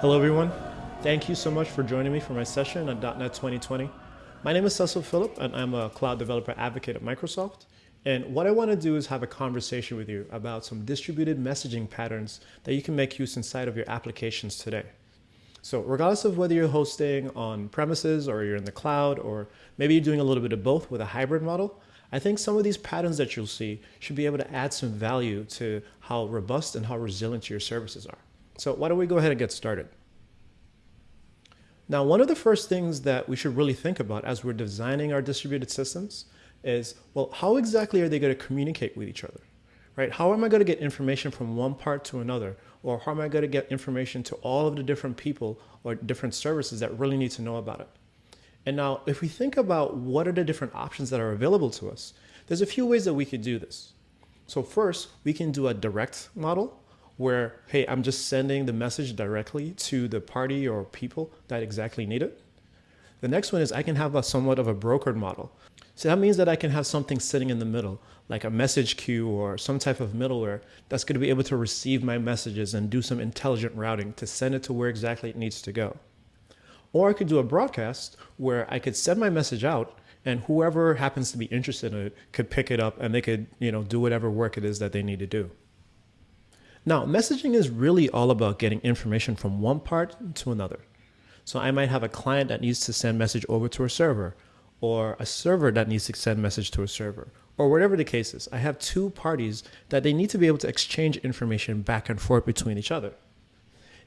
Hello, everyone. Thank you so much for joining me for my session on .NET 2020. My name is Cecil Phillip, and I'm a cloud developer advocate at Microsoft. And what I want to do is have a conversation with you about some distributed messaging patterns that you can make use inside of your applications today. So regardless of whether you're hosting on premises or you're in the cloud, or maybe you're doing a little bit of both with a hybrid model, I think some of these patterns that you'll see should be able to add some value to how robust and how resilient your services are. So why don't we go ahead and get started? Now, one of the first things that we should really think about as we're designing our distributed systems is, well, how exactly are they going to communicate with each other? Right? How am I going to get information from one part to another? Or how am I going to get information to all of the different people or different services that really need to know about it? And now, if we think about what are the different options that are available to us, there's a few ways that we could do this. So first, we can do a direct model where, hey, I'm just sending the message directly to the party or people that exactly need it. The next one is I can have a somewhat of a brokered model. So that means that I can have something sitting in the middle, like a message queue or some type of middleware that's going to be able to receive my messages and do some intelligent routing to send it to where exactly it needs to go. Or I could do a broadcast where I could send my message out and whoever happens to be interested in it could pick it up and they could, you know, do whatever work it is that they need to do. Now, messaging is really all about getting information from one part to another. So I might have a client that needs to send message over to a server, or a server that needs to send message to a server, or whatever the case is. I have two parties that they need to be able to exchange information back and forth between each other.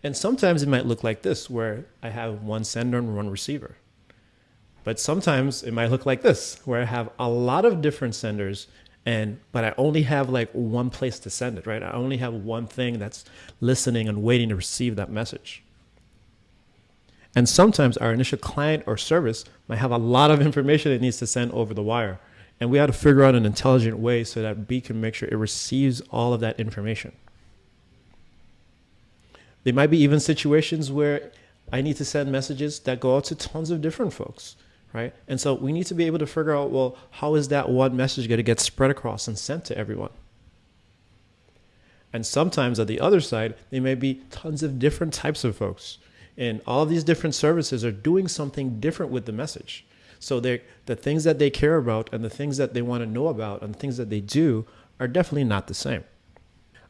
And sometimes it might look like this, where I have one sender and one receiver. But sometimes it might look like this, where I have a lot of different senders and but I only have like one place to send it, right? I only have one thing that's listening and waiting to receive that message. And sometimes our initial client or service might have a lot of information it needs to send over the wire. And we have to figure out an intelligent way so that B can make sure it receives all of that information. There might be even situations where I need to send messages that go out to tons of different folks right? And so we need to be able to figure out, well, how is that one message going to get spread across and sent to everyone? And sometimes at the other side, there may be tons of different types of folks. And all of these different services are doing something different with the message. So the things that they care about and the things that they want to know about and the things that they do are definitely not the same.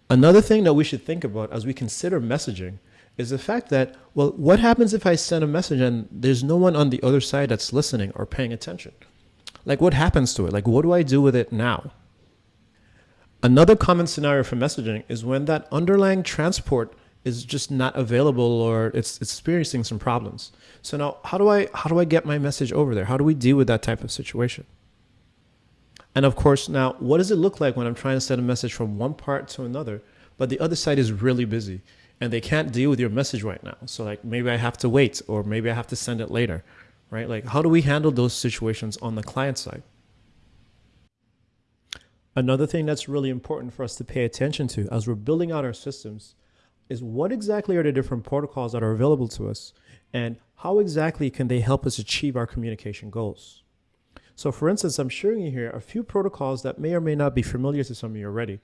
Another thing that we should think about as we consider messaging is the fact that, well, what happens if I send a message and there's no one on the other side that's listening or paying attention? Like, what happens to it? Like, what do I do with it now? Another common scenario for messaging is when that underlying transport is just not available or it's, experiencing some problems. So now how do I how do I get my message over there? How do we deal with that type of situation? And of course, now what does it look like when I'm trying to send a message from one part to another, but the other side is really busy? And they can't deal with your message right now. So like maybe I have to wait or maybe I have to send it later, right? Like how do we handle those situations on the client side? Another thing that's really important for us to pay attention to as we're building out our systems is what exactly are the different protocols that are available to us and how exactly can they help us achieve our communication goals? So for instance, I'm showing you here a few protocols that may or may not be familiar to some of you already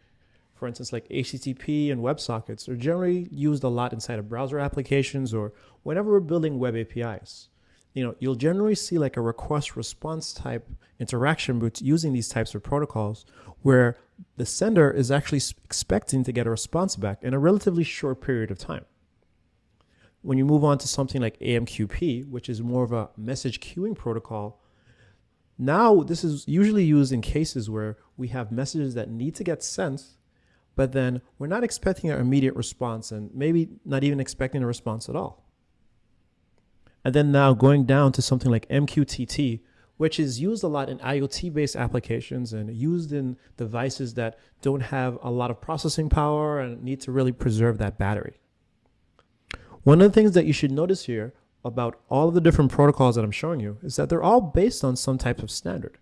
for instance, like HTTP and WebSockets are generally used a lot inside of browser applications or whenever we're building web APIs. You know, you'll generally see like a request response type interaction with using these types of protocols where the sender is actually expecting to get a response back in a relatively short period of time. When you move on to something like AMQP, which is more of a message queuing protocol, now this is usually used in cases where we have messages that need to get sent but then we're not expecting an immediate response and maybe not even expecting a response at all. And then now going down to something like MQTT, which is used a lot in IoT based applications and used in devices that don't have a lot of processing power and need to really preserve that battery. One of the things that you should notice here about all of the different protocols that I'm showing you is that they're all based on some type of standard.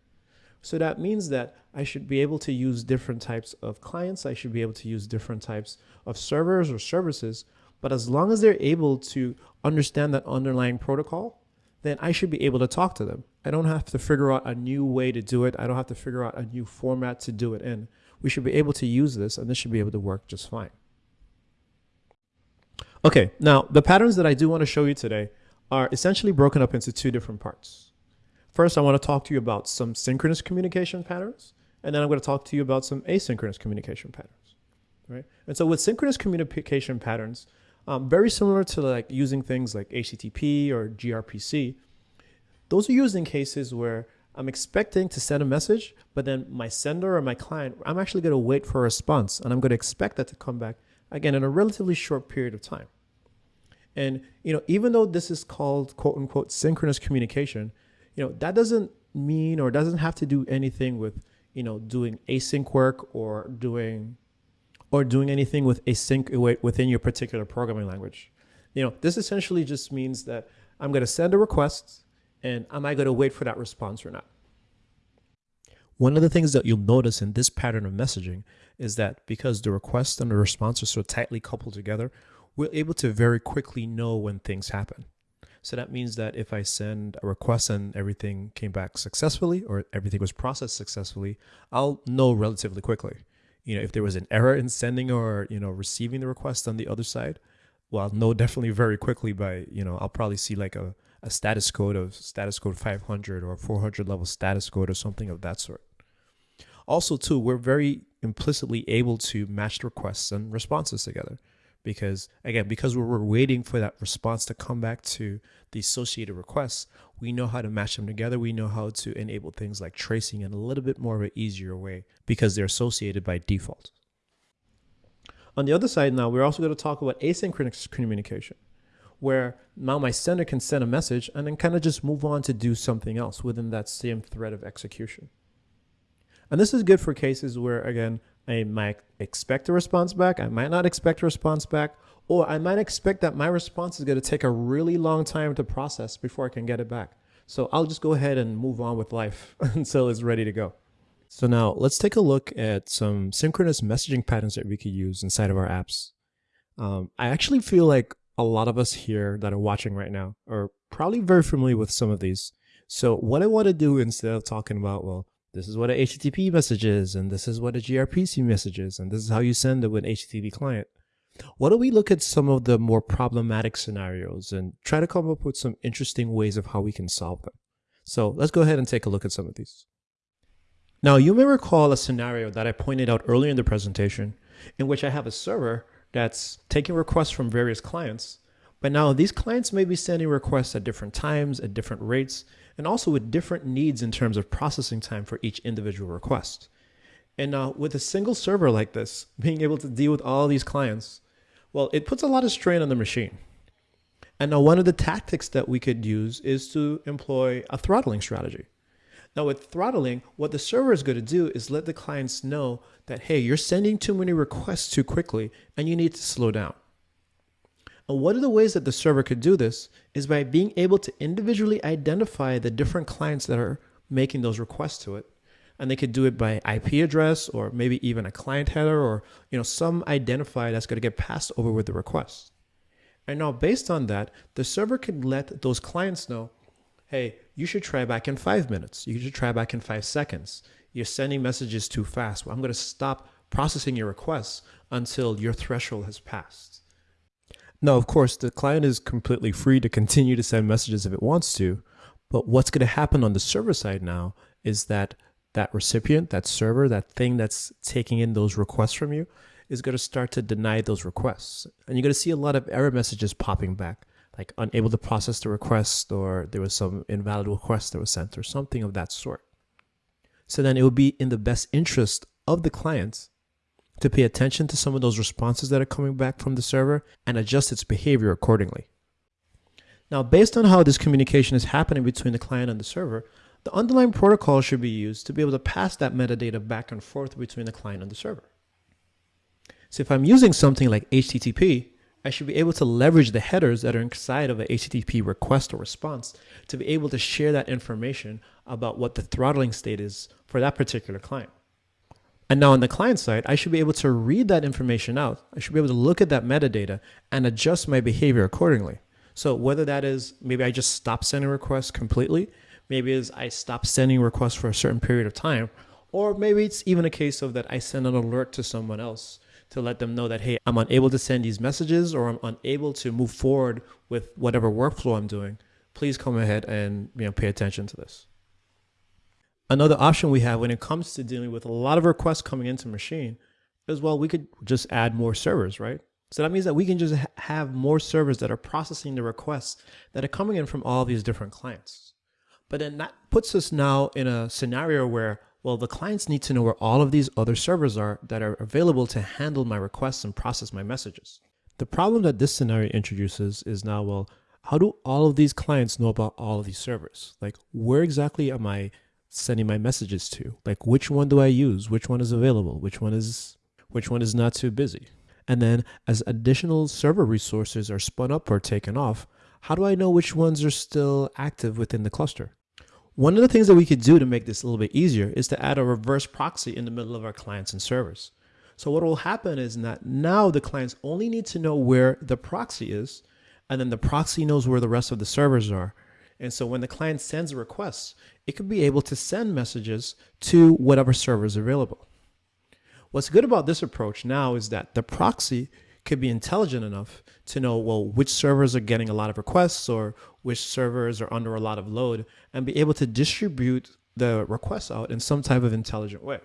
So that means that I should be able to use different types of clients. I should be able to use different types of servers or services. But as long as they're able to understand that underlying protocol, then I should be able to talk to them. I don't have to figure out a new way to do it. I don't have to figure out a new format to do it in. We should be able to use this and this should be able to work just fine. Okay, now the patterns that I do want to show you today are essentially broken up into two different parts. First, I want to talk to you about some synchronous communication patterns, and then I'm going to talk to you about some asynchronous communication patterns, right? And so with synchronous communication patterns, um, very similar to like using things like HTTP or gRPC, those are used in cases where I'm expecting to send a message, but then my sender or my client, I'm actually going to wait for a response and I'm going to expect that to come back again in a relatively short period of time. And you know, even though this is called quote unquote synchronous communication, you know, that doesn't mean or doesn't have to do anything with, you know, doing async work or doing or doing anything with async within your particular programming language. You know, this essentially just means that I'm going to send a request and am I going to wait for that response or not? One of the things that you'll notice in this pattern of messaging is that because the request and the response are so tightly coupled together, we're able to very quickly know when things happen. So that means that if I send a request and everything came back successfully or everything was processed successfully, I'll know relatively quickly. You know, if there was an error in sending or, you know, receiving the request on the other side, well, I'll know definitely very quickly by, you know, I'll probably see like a, a status code of status code 500 or 400 level status code or something of that sort. Also, too, we're very implicitly able to match the requests and responses together because again because we're waiting for that response to come back to the associated requests we know how to match them together. We know how to enable things like tracing in a little bit more of an easier way because they're associated by default. On the other side now we're also going to talk about asynchronous communication where now my sender can send a message and then kind of just move on to do something else within that same thread of execution. And this is good for cases where, again, I might expect a response back, I might not expect a response back, or I might expect that my response is going to take a really long time to process before I can get it back. So I'll just go ahead and move on with life until it's ready to go. So now let's take a look at some synchronous messaging patterns that we could use inside of our apps. Um, I actually feel like a lot of us here that are watching right now are probably very familiar with some of these. So what I want to do instead of talking about, well, this is what a HTTP message is, and this is what a gRPC message is, and this is how you send it with an HTTP client. Why don't we look at some of the more problematic scenarios and try to come up with some interesting ways of how we can solve them. So let's go ahead and take a look at some of these. Now you may recall a scenario that I pointed out earlier in the presentation in which I have a server that's taking requests from various clients, but now these clients may be sending requests at different times, at different rates, and also with different needs in terms of processing time for each individual request. And now with a single server like this, being able to deal with all these clients, well, it puts a lot of strain on the machine. And now one of the tactics that we could use is to employ a throttling strategy. Now with throttling, what the server is going to do is let the clients know that, hey, you're sending too many requests too quickly and you need to slow down. And one of the ways that the server could do this is by being able to individually identify the different clients that are making those requests to it. And they could do it by IP address or maybe even a client header or you know some identifier that's going to get passed over with the request. And now based on that, the server could let those clients know, hey, you should try back in five minutes. You should try back in five seconds. You're sending messages too fast. Well, I'm going to stop processing your requests until your threshold has passed. Now, of course, the client is completely free to continue to send messages if it wants to, but what's going to happen on the server side now is that that recipient, that server, that thing that's taking in those requests from you is going to start to deny those requests. And you're going to see a lot of error messages popping back, like unable to process the request or there was some invalid request that was sent or something of that sort. So then it would be in the best interest of the clients to pay attention to some of those responses that are coming back from the server and adjust its behavior accordingly. Now, based on how this communication is happening between the client and the server, the underlying protocol should be used to be able to pass that metadata back and forth between the client and the server. So if I'm using something like HTTP, I should be able to leverage the headers that are inside of a HTTP request or response to be able to share that information about what the throttling state is for that particular client. And now on the client side, I should be able to read that information out. I should be able to look at that metadata and adjust my behavior accordingly. So whether that is maybe I just stop sending requests completely, maybe is I stop sending requests for a certain period of time, or maybe it's even a case of that I send an alert to someone else to let them know that, hey, I'm unable to send these messages or I'm unable to move forward with whatever workflow I'm doing, please come ahead and you know, pay attention to this. Another option we have when it comes to dealing with a lot of requests coming into machine is well, we could just add more servers, right? So that means that we can just ha have more servers that are processing the requests that are coming in from all these different clients. But then that puts us now in a scenario where, well, the clients need to know where all of these other servers are that are available to handle my requests and process my messages. The problem that this scenario introduces is now, well, how do all of these clients know about all of these servers? Like, where exactly am I sending my messages to? Like, which one do I use? Which one is available? Which one is, which one is not too busy? And then as additional server resources are spun up or taken off, how do I know which ones are still active within the cluster? One of the things that we could do to make this a little bit easier is to add a reverse proxy in the middle of our clients and servers. So what will happen is that now the clients only need to know where the proxy is, and then the proxy knows where the rest of the servers are. And so when the client sends a request, it could be able to send messages to whatever server is available. What's good about this approach now is that the proxy could be intelligent enough to know, well, which servers are getting a lot of requests or which servers are under a lot of load and be able to distribute the requests out in some type of intelligent way.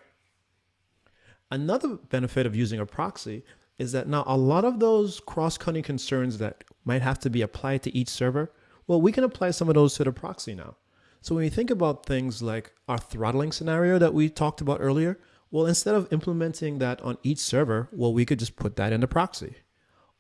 Another benefit of using a proxy is that now a lot of those cross-cutting concerns that might have to be applied to each server, well, we can apply some of those to the proxy now. So when you think about things like our throttling scenario that we talked about earlier, well, instead of implementing that on each server, well, we could just put that in the proxy.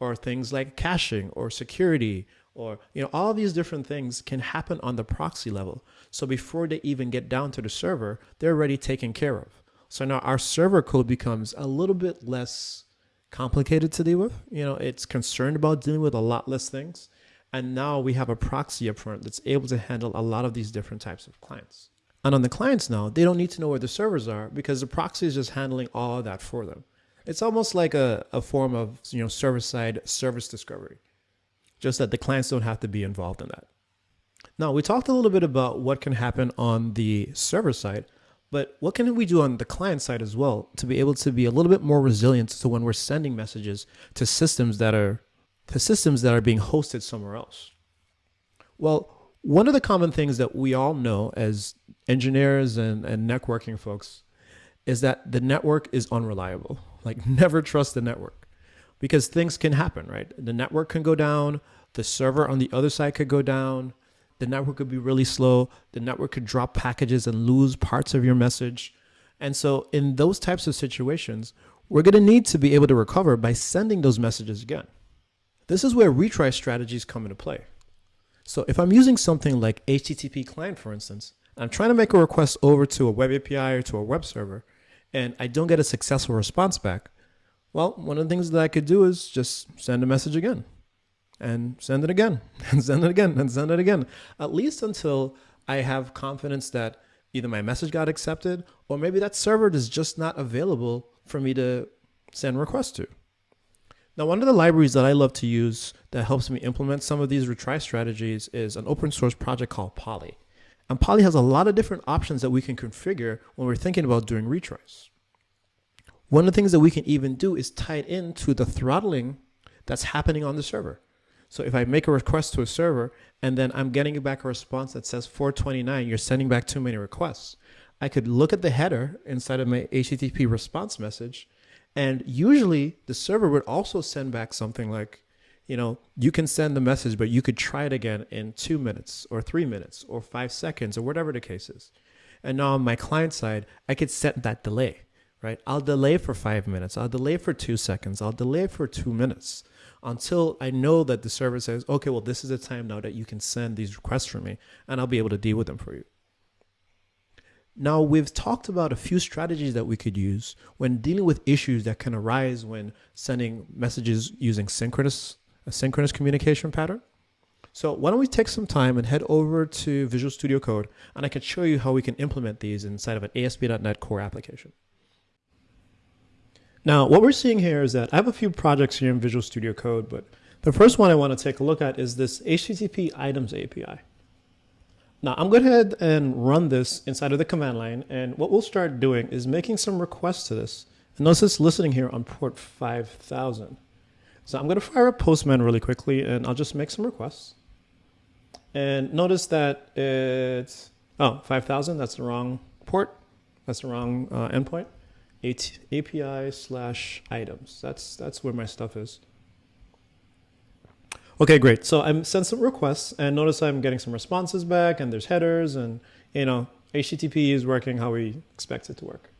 Or things like caching or security or you know all these different things can happen on the proxy level. So before they even get down to the server, they're already taken care of. So now our server code becomes a little bit less complicated to deal with. You know, it's concerned about dealing with a lot less things. And now we have a proxy up front that's able to handle a lot of these different types of clients. And on the clients now, they don't need to know where the servers are because the proxy is just handling all of that for them. It's almost like a, a form of you know server-side service discovery, just that the clients don't have to be involved in that. Now, we talked a little bit about what can happen on the server side, but what can we do on the client side as well to be able to be a little bit more resilient to when we're sending messages to systems that are to systems that are being hosted somewhere else? Well, one of the common things that we all know as engineers and, and networking folks is that the network is unreliable. Like never trust the network because things can happen, right? The network can go down, the server on the other side could go down, the network could be really slow, the network could drop packages and lose parts of your message. And so in those types of situations, we're going to need to be able to recover by sending those messages again. This is where retry strategies come into play. So if I'm using something like HTTP client, for instance, I'm trying to make a request over to a web API or to a web server, and I don't get a successful response back, well, one of the things that I could do is just send a message again and send it again and send it again and send it again, at least until I have confidence that either my message got accepted or maybe that server is just not available for me to send requests to. Now, one of the libraries that I love to use that helps me implement some of these retry strategies is an open source project called Polly. And Polly has a lot of different options that we can configure when we're thinking about doing retries. One of the things that we can even do is tie it into the throttling that's happening on the server. So if I make a request to a server and then I'm getting back a response that says 429, you're sending back too many requests, I could look at the header inside of my HTTP response message and usually the server would also send back something like, you know, you can send the message, but you could try it again in two minutes or three minutes or five seconds or whatever the case is. And now on my client side, I could set that delay, right? I'll delay for five minutes. I'll delay for two seconds. I'll delay for two minutes until I know that the server says, okay, well, this is the time now that you can send these requests for me and I'll be able to deal with them for you. Now, we've talked about a few strategies that we could use when dealing with issues that can arise when sending messages using synchronous, a synchronous communication pattern. So why don't we take some time and head over to Visual Studio Code and I can show you how we can implement these inside of an ASP.NET Core application. Now, what we're seeing here is that I have a few projects here in Visual Studio Code, but the first one I want to take a look at is this HTTP items API. Now I'm going to ahead and run this inside of the command line. And what we'll start doing is making some requests to this And notice it's listening here on port 5000. So I'm going to fire up Postman really quickly and I'll just make some requests. And notice that it's, oh, 5000, that's the wrong port. That's the wrong uh, endpoint. API slash items. That's, that's where my stuff is. Okay, great. So I'm sent some requests and notice I'm getting some responses back and there's headers and, you know, HTTP is working how we expect it to work.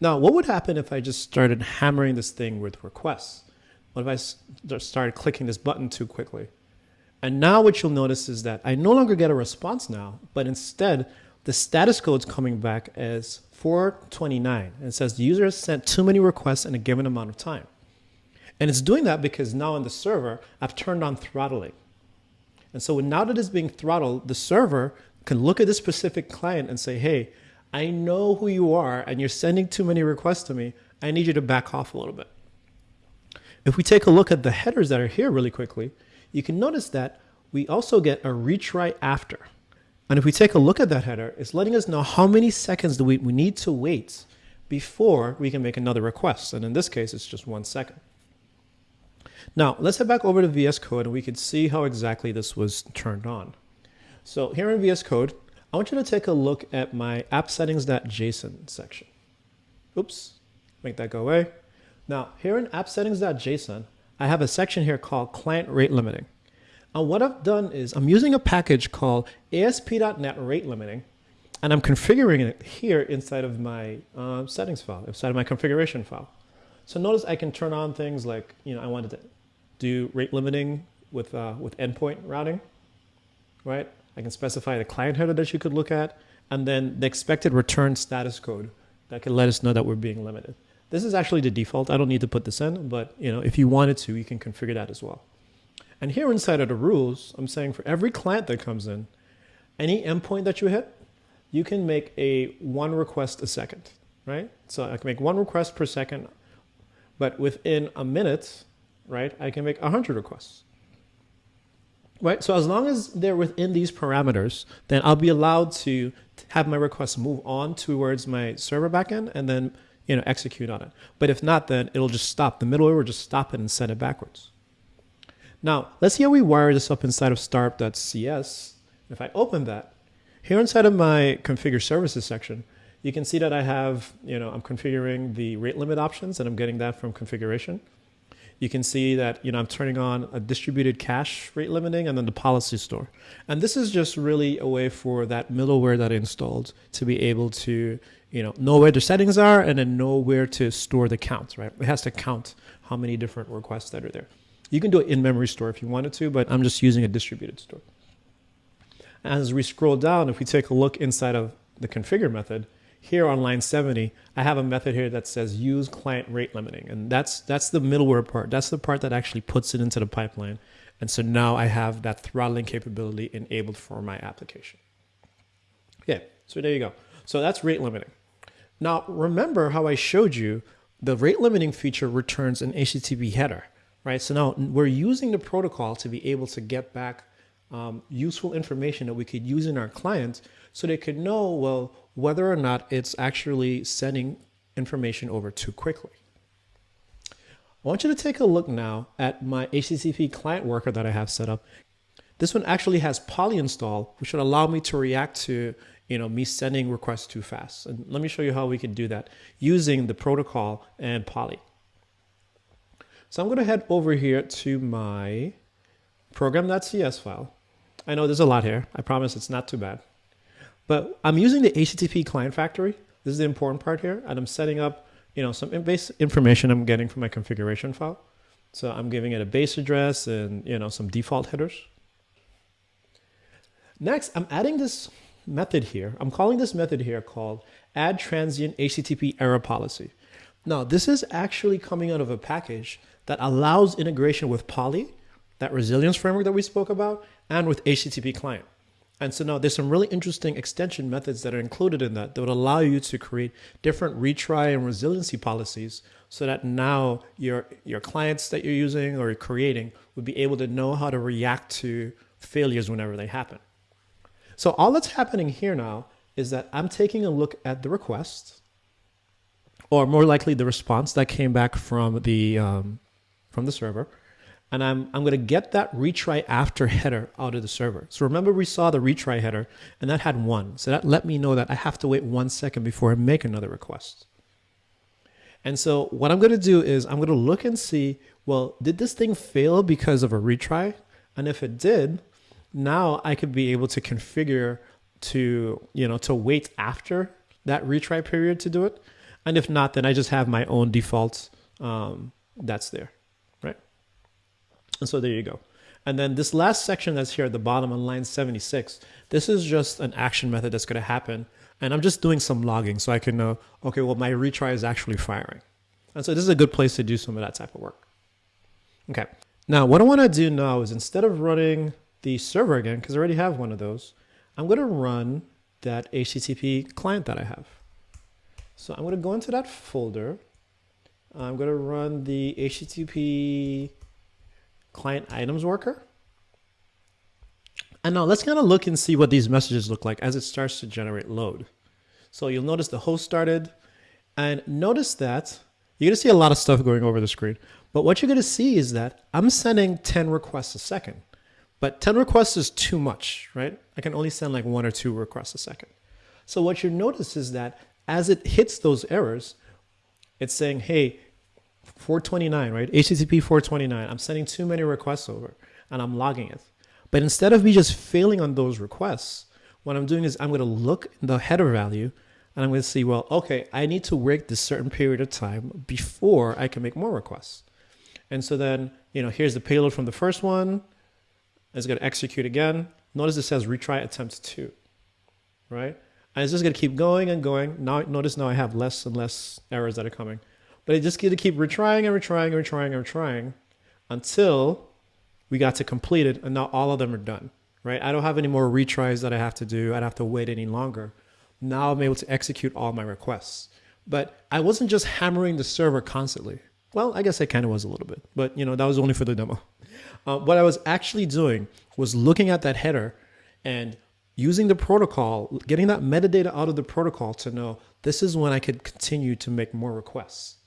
Now, what would happen if I just started hammering this thing with requests? What if I started clicking this button too quickly? And now what you'll notice is that I no longer get a response now, but instead the status code is coming back as 429. And says the user has sent too many requests in a given amount of time. And it's doing that because now on the server, I've turned on throttling. And so now that it's being throttled, the server can look at this specific client and say, hey, I know who you are and you're sending too many requests to me. I need you to back off a little bit. If we take a look at the headers that are here really quickly, you can notice that we also get a retry after. And if we take a look at that header, it's letting us know how many seconds do we, we need to wait before we can make another request. And in this case, it's just one second. Now, let's head back over to VS Code and we can see how exactly this was turned on. So here in VS Code, I want you to take a look at my app settings.json section. Oops, make that go away. Now, here in app settings.json, I have a section here called client rate limiting. And what I've done is I'm using a package called ASP.NET rate limiting, and I'm configuring it here inside of my uh, settings file, inside of my configuration file. So notice I can turn on things like, you know, I wanted to do rate limiting with, uh, with endpoint routing, right? I can specify the client header that you could look at, and then the expected return status code that can let us know that we're being limited. This is actually the default. I don't need to put this in, but you know, if you wanted to, you can configure that as well. And here inside of the rules, I'm saying for every client that comes in, any endpoint that you hit, you can make a one request a second, right? So I can make one request per second, but within a minute, right, I can make 100 requests. Right, so as long as they're within these parameters, then I'll be allowed to have my requests move on towards my server backend and then you know, execute on it. But if not, then it'll just stop. The middleware will just stop it and send it backwards. Now, let's see how we wire this up inside of startup.cs. If I open that, here inside of my configure services section, you can see that I have, you know, I'm configuring the rate limit options and I'm getting that from configuration. You can see that, you know, I'm turning on a distributed cache rate limiting and then the policy store. And this is just really a way for that middleware that I installed to be able to, you know, know where the settings are and then know where to store the counts, right? It has to count how many different requests that are there. You can do it in memory store if you wanted to, but I'm just using a distributed store. As we scroll down, if we take a look inside of the configure method, here on line 70, I have a method here that says use client rate limiting. And that's, that's the middleware part. That's the part that actually puts it into the pipeline. And so now I have that throttling capability enabled for my application. Okay, so there you go. So that's rate limiting. Now, remember how I showed you the rate limiting feature returns an HTTP header, right? So now we're using the protocol to be able to get back um, useful information that we could use in our clients so they could know, well, whether or not it's actually sending information over too quickly. I want you to take a look now at my HTTP client worker that I have set up. This one actually has Polly install, which would allow me to react to you know, me sending requests too fast. And let me show you how we can do that using the protocol and Polly. So I'm going to head over here to my program.cs file. I know there's a lot here. I promise it's not too bad. But I'm using the HTTP client factory. This is the important part here. And I'm setting up, you know, some base information I'm getting from my configuration file. So I'm giving it a base address and, you know, some default headers. Next, I'm adding this method here. I'm calling this method here called add transient HTTP error policy. Now, this is actually coming out of a package that allows integration with Polly, that resilience framework that we spoke about, and with HTTP client. And so now there's some really interesting extension methods that are included in that that would allow you to create different retry and resiliency policies so that now your, your clients that you're using or you're creating would be able to know how to react to failures whenever they happen. So all that's happening here now is that I'm taking a look at the request, or more likely the response that came back from the um, from the server. And I'm, I'm going to get that retry after header out of the server. So remember we saw the retry header and that had one. So that let me know that I have to wait one second before I make another request. And so what I'm going to do is I'm going to look and see, well, did this thing fail because of a retry? And if it did, now I could be able to configure to, you know, to wait after that retry period to do it. And if not, then I just have my own default um, that's there? And so there you go. And then this last section that's here at the bottom on line 76, this is just an action method that's going to happen. And I'm just doing some logging so I can know, okay, well, my retry is actually firing. And so this is a good place to do some of that type of work. Okay. Now, what I want to do now is instead of running the server again, because I already have one of those, I'm going to run that HTTP client that I have. So I'm going to go into that folder. I'm going to run the HTTP client items worker. And now let's kind of look and see what these messages look like as it starts to generate load. So you'll notice the host started and notice that you're going to see a lot of stuff going over the screen. But what you're going to see is that I'm sending 10 requests a second. But 10 requests is too much, right? I can only send like one or two requests a second. So what you notice is that as it hits those errors, it's saying, hey, 429, right? HTTP 429, I'm sending too many requests over and I'm logging it. But instead of me just failing on those requests, what I'm doing is I'm going to look the header value and I'm going to see, well, okay, I need to wait this certain period of time before I can make more requests. And so then, you know, here's the payload from the first one. It's going to execute again. Notice it says retry attempt two, right? And it's just going to keep going and going. Now, notice now I have less and less errors that are coming. But I just get to keep retrying and retrying and retrying and retrying until we got to complete it. And now all of them are done, right? I don't have any more retries that I have to do. I don't have to wait any longer. Now I'm able to execute all my requests. But I wasn't just hammering the server constantly. Well, I guess I kind of was a little bit, but you know, that was only for the demo. Uh, what I was actually doing was looking at that header and using the protocol, getting that metadata out of the protocol to know this is when I could continue to make more requests.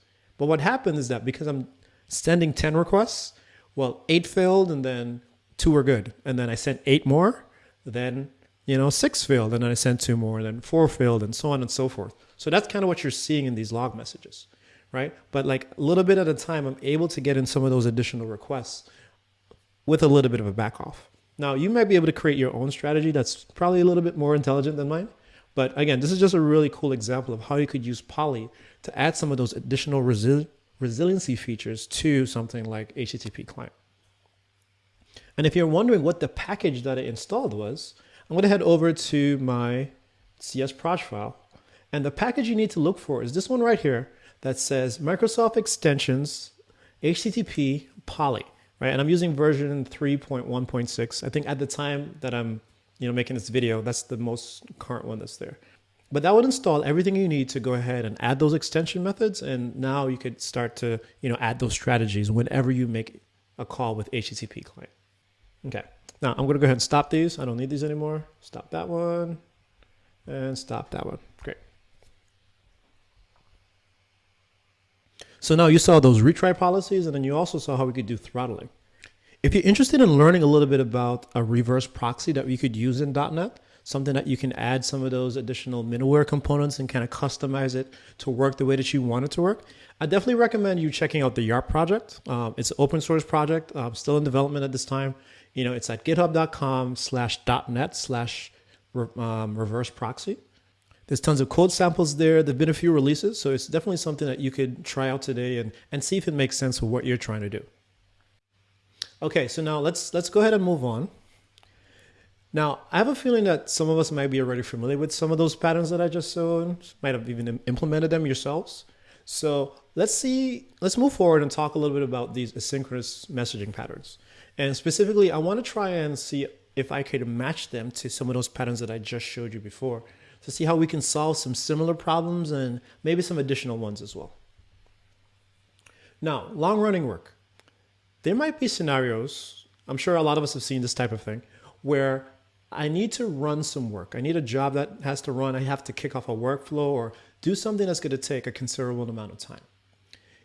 But what happened is that because I'm sending 10 requests, well, eight failed and then two were good. And then I sent eight more, then, you know, six failed and then I sent two more, then four failed and so on and so forth. So that's kind of what you're seeing in these log messages right? But like a little bit at a time, I'm able to get in some of those additional requests with a little bit of a back off. Now, you might be able to create your own strategy that's probably a little bit more intelligent than mine. But again, this is just a really cool example of how you could use Polly to add some of those additional resi resiliency features to something like HTTP client. And if you're wondering what the package that I installed was, I'm going to head over to my CS proj file. And the package you need to look for is this one right here that says Microsoft Extensions HTTP Polly, right? And I'm using version 3.1.6. I think at the time that I'm you know, making this video, that's the most current one that's there. But that would install everything you need to go ahead and add those extension methods. And now you could start to, you know, add those strategies whenever you make a call with HTTP client. Okay. Now I'm going to go ahead and stop these. I don't need these anymore. Stop that one and stop that one. Great. So now you saw those retry policies, and then you also saw how we could do throttling. If you're interested in learning a little bit about a reverse proxy that we could use in .NET, something that you can add some of those additional middleware components and kind of customize it to work the way that you want it to work, I definitely recommend you checking out the YARP project. Um, it's an open source project, um, still in development at this time. You know, it's at github.com slash .NET slash um, reverse proxy. There's tons of code samples there. There've been a few releases, so it's definitely something that you could try out today and, and see if it makes sense with what you're trying to do. Okay, so now let's let's go ahead and move on. Now, I have a feeling that some of us might be already familiar with some of those patterns that I just showed, might have even implemented them yourselves. So let's see, let's move forward and talk a little bit about these asynchronous messaging patterns. And specifically, I want to try and see if I could match them to some of those patterns that I just showed you before to see how we can solve some similar problems and maybe some additional ones as well. Now, long running work. There might be scenarios, I'm sure a lot of us have seen this type of thing, where I need to run some work. I need a job that has to run. I have to kick off a workflow or do something that's going to take a considerable amount of time.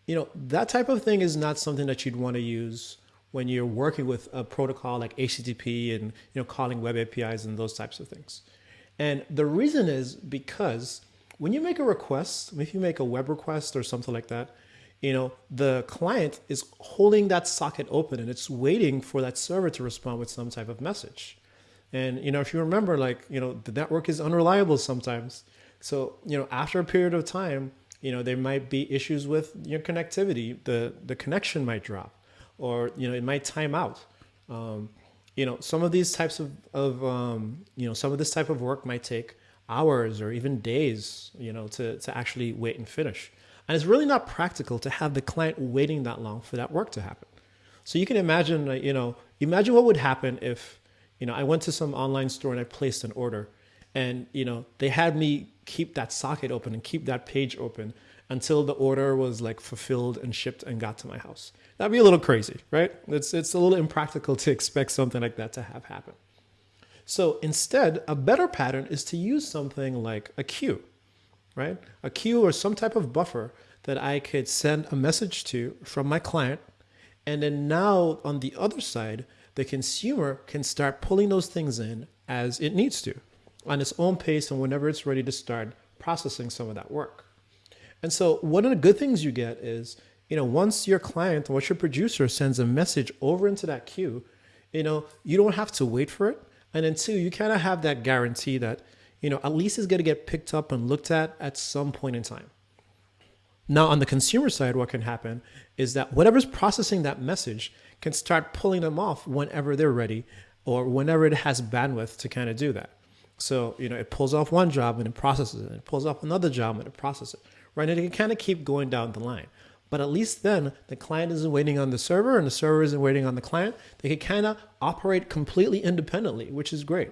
You know, that type of thing is not something that you'd want to use when you're working with a protocol like HTTP and you know calling web APIs and those types of things. And the reason is because when you make a request, if you make a web request or something like that, you know, the client is holding that socket open and it's waiting for that server to respond with some type of message. And, you know, if you remember, like, you know, the network is unreliable sometimes. So, you know, after a period of time, you know, there might be issues with your connectivity. The, the connection might drop or, you know, it might time out. Um, you know, some of these types of, of um, you know, some of this type of work might take hours or even days, you know, to, to actually wait and finish. And it's really not practical to have the client waiting that long for that work to happen. So you can imagine, you know, imagine what would happen if, you know, I went to some online store and I placed an order and, you know, they had me keep that socket open and keep that page open until the order was like fulfilled and shipped and got to my house. That'd be a little crazy, right? It's, it's a little impractical to expect something like that to have happen. So instead, a better pattern is to use something like a queue right? A queue or some type of buffer that I could send a message to from my client. And then now on the other side, the consumer can start pulling those things in as it needs to on its own pace and whenever it's ready to start processing some of that work. And so one of the good things you get is, you know, once your client, once your producer sends a message over into that queue, you know, you don't have to wait for it. And then two, you kind of have that guarantee that you know, at least it's going to get picked up and looked at at some point in time. Now, on the consumer side, what can happen is that whatever's processing that message can start pulling them off whenever they're ready or whenever it has bandwidth to kind of do that. So, you know, it pulls off one job and it processes it. It pulls off another job and it processes it, right? And it can kind of keep going down the line. But at least then the client isn't waiting on the server and the server isn't waiting on the client. They can kind of operate completely independently, which is great.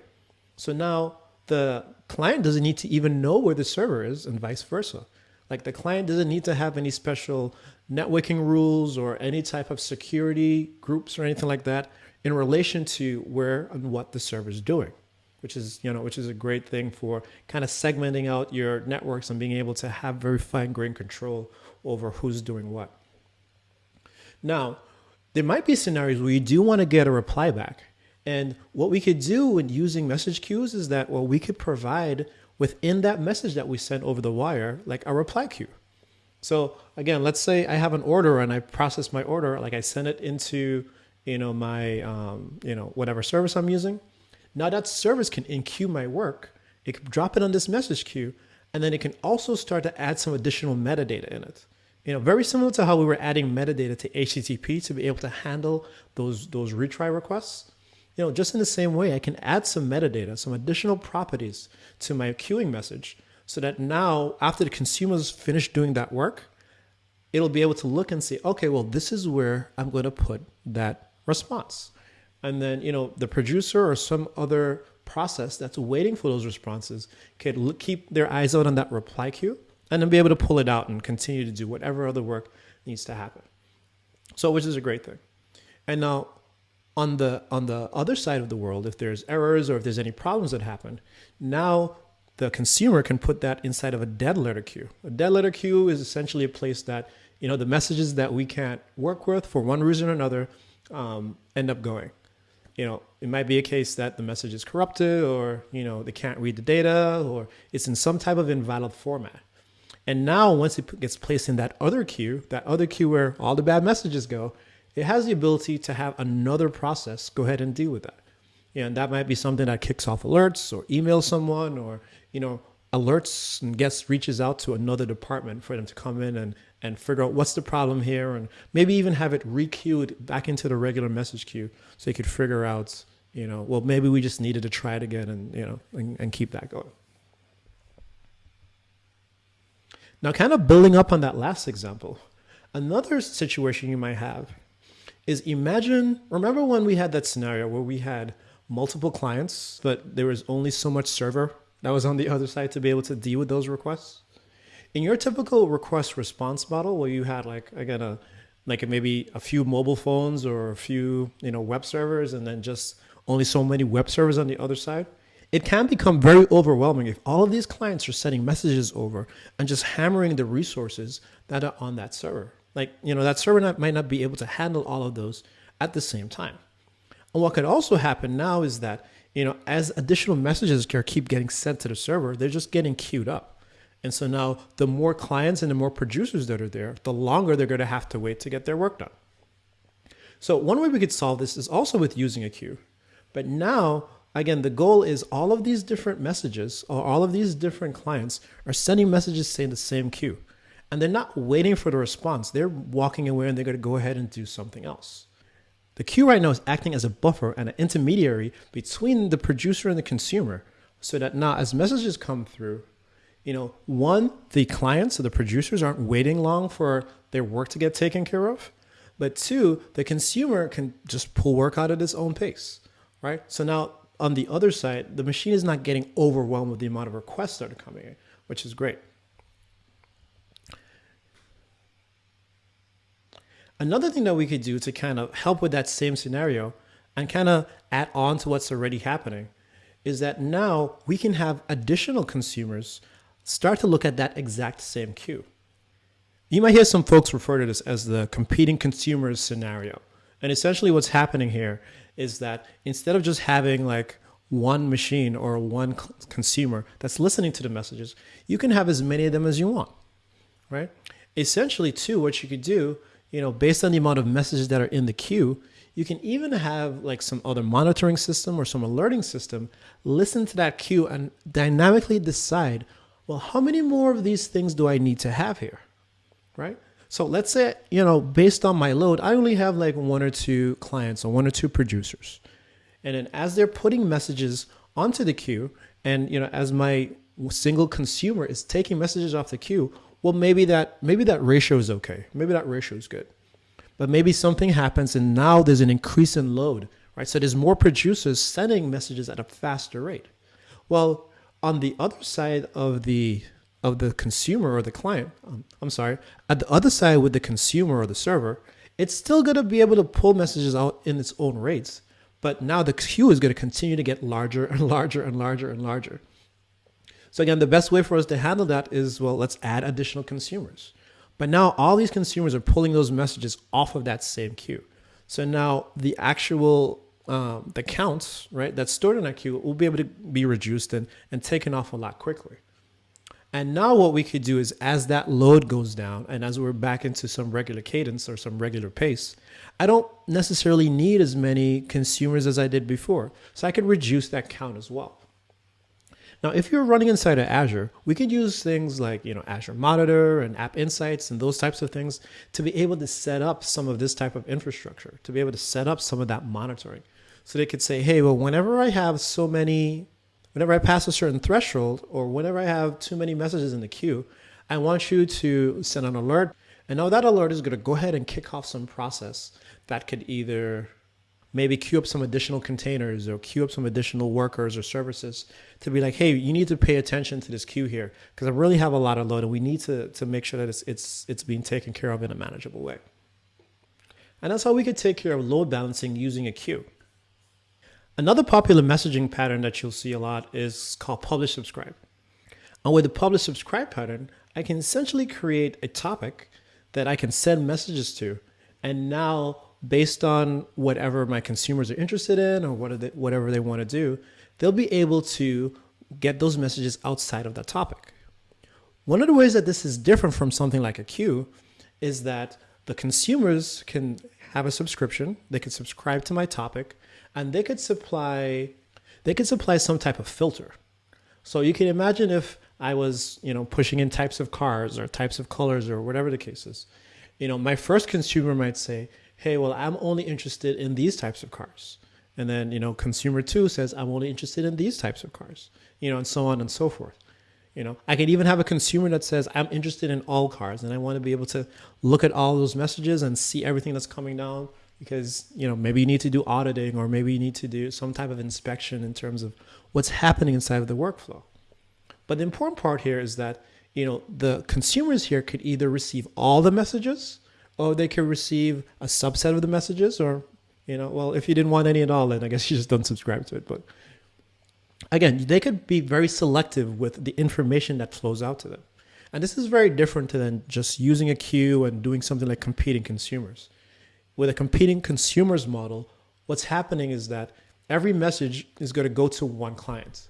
So now the client doesn't need to even know where the server is and vice versa. Like the client doesn't need to have any special networking rules or any type of security groups or anything like that in relation to where and what the server is doing, which is, you know, which is a great thing for kind of segmenting out your networks and being able to have very fine grained control over who's doing what. Now, there might be scenarios where you do want to get a reply back and what we could do when using message queues is that, well, we could provide within that message that we sent over the wire, like a reply queue. So again, let's say I have an order and I process my order, like I send it into, you know, my, um, you know, whatever service I'm using. Now that service can enqueue my work. It can drop it on this message queue, and then it can also start to add some additional metadata in it. You know, very similar to how we were adding metadata to HTTP to be able to handle those those retry requests. You know, just in the same way, I can add some metadata, some additional properties to my queuing message so that now after the consumer's finished doing that work, it'll be able to look and say, okay, well, this is where I'm going to put that response. And then, you know, the producer or some other process that's waiting for those responses can look, keep their eyes out on that reply queue and then be able to pull it out and continue to do whatever other work needs to happen. So, which is a great thing. And now, on the on the other side of the world, if there's errors or if there's any problems that happen, now the consumer can put that inside of a dead letter queue. A dead letter queue is essentially a place that you know the messages that we can't work with for one reason or another um, end up going. You know, it might be a case that the message is corrupted, or you know they can't read the data, or it's in some type of invalid format. And now, once it gets placed in that other queue, that other queue where all the bad messages go, it has the ability to have another process go ahead and deal with that. and that might be something that kicks off alerts or emails someone or, you know, alerts and gets reaches out to another department for them to come in and, and figure out what's the problem here and maybe even have it requeued back into the regular message queue so you could figure out, you know, well, maybe we just needed to try it again and, you know, and, and keep that going. Now, kind of building up on that last example, another situation you might have is imagine, remember when we had that scenario where we had multiple clients, but there was only so much server that was on the other side to be able to deal with those requests? In your typical request response model, where you had like, again, a, like maybe a few mobile phones or a few, you know, web servers, and then just only so many web servers on the other side, it can become very overwhelming if all of these clients are sending messages over and just hammering the resources that are on that server. Like, you know, that server not, might not be able to handle all of those at the same time. And what could also happen now is that, you know, as additional messages keep getting sent to the server, they're just getting queued up. And so now the more clients and the more producers that are there, the longer they're going to have to wait to get their work done. So one way we could solve this is also with using a queue. But now again, the goal is all of these different messages or all of these different clients are sending messages saying the same queue. And they're not waiting for the response. They're walking away and they're going to go ahead and do something else. The queue right now is acting as a buffer and an intermediary between the producer and the consumer so that now as messages come through, you know, one, the clients or the producers aren't waiting long for their work to get taken care of. But two, the consumer can just pull work out at its own pace, right? So now on the other side, the machine is not getting overwhelmed with the amount of requests that are coming in, which is great. Another thing that we could do to kind of help with that same scenario and kind of add on to what's already happening is that now we can have additional consumers start to look at that exact same queue. You might hear some folks refer to this as the competing consumers scenario. And essentially what's happening here is that instead of just having like one machine or one consumer that's listening to the messages, you can have as many of them as you want, right? Essentially, too, what you could do, you know, based on the amount of messages that are in the queue, you can even have like some other monitoring system or some alerting system listen to that queue and dynamically decide, well, how many more of these things do I need to have here, right? So let's say, you know, based on my load, I only have like one or two clients or one or two producers. And then as they're putting messages onto the queue, and you know, as my single consumer is taking messages off the queue, well, maybe that maybe that ratio is okay. Maybe that ratio is good. But maybe something happens and now there's an increase in load, right? So there's more producers sending messages at a faster rate. Well, on the other side of the of the consumer or the client, um, I'm sorry, at the other side with the consumer or the server, it's still going to be able to pull messages out in its own rates. But now the queue is going to continue to get larger and larger and larger and larger. So again, the best way for us to handle that is, well, let's add additional consumers. But now all these consumers are pulling those messages off of that same queue. So now the actual um, the counts, right, that's stored in that queue will be able to be reduced and, and taken off a lot quickly. And now what we could do is as that load goes down and as we're back into some regular cadence or some regular pace, I don't necessarily need as many consumers as I did before. So I could reduce that count as well. Now, if you're running inside of Azure, we could use things like, you know, Azure Monitor and App Insights and those types of things to be able to set up some of this type of infrastructure, to be able to set up some of that monitoring. So they could say, hey, well, whenever I have so many whenever I pass a certain threshold or whenever I have too many messages in the queue, I want you to send an alert. And now that alert is going to go ahead and kick off some process that could either maybe queue up some additional containers or queue up some additional workers or services to be like, hey, you need to pay attention to this queue here because I really have a lot of load and we need to, to make sure that it's, it's, it's being taken care of in a manageable way. And that's how we could take care of load balancing using a queue. Another popular messaging pattern that you'll see a lot is called publish subscribe. And with the publish subscribe pattern, I can essentially create a topic that I can send messages to. And now, based on whatever my consumers are interested in or whatever they want to do, they'll be able to get those messages outside of that topic. One of the ways that this is different from something like a queue is that the consumers can have a subscription, they can subscribe to my topic, and they could supply they could supply some type of filter. So you can imagine if I was, you know, pushing in types of cars or types of colors or whatever the case is. You know, my first consumer might say, "Hey, well, I'm only interested in these types of cars." And then, you know, consumer 2 says, "I'm only interested in these types of cars." You know, and so on and so forth. You know, I can even have a consumer that says, "I'm interested in all cars and I want to be able to look at all those messages and see everything that's coming down because you know maybe you need to do auditing or maybe you need to do some type of inspection in terms of what's happening inside of the workflow but the important part here is that you know the consumers here could either receive all the messages or they could receive a subset of the messages or you know well if you didn't want any at all then i guess you just don't subscribe to it but again, they could be very selective with the information that flows out to them. And this is very different than just using a queue and doing something like competing consumers. With a competing consumers model, what's happening is that every message is going to go to one client.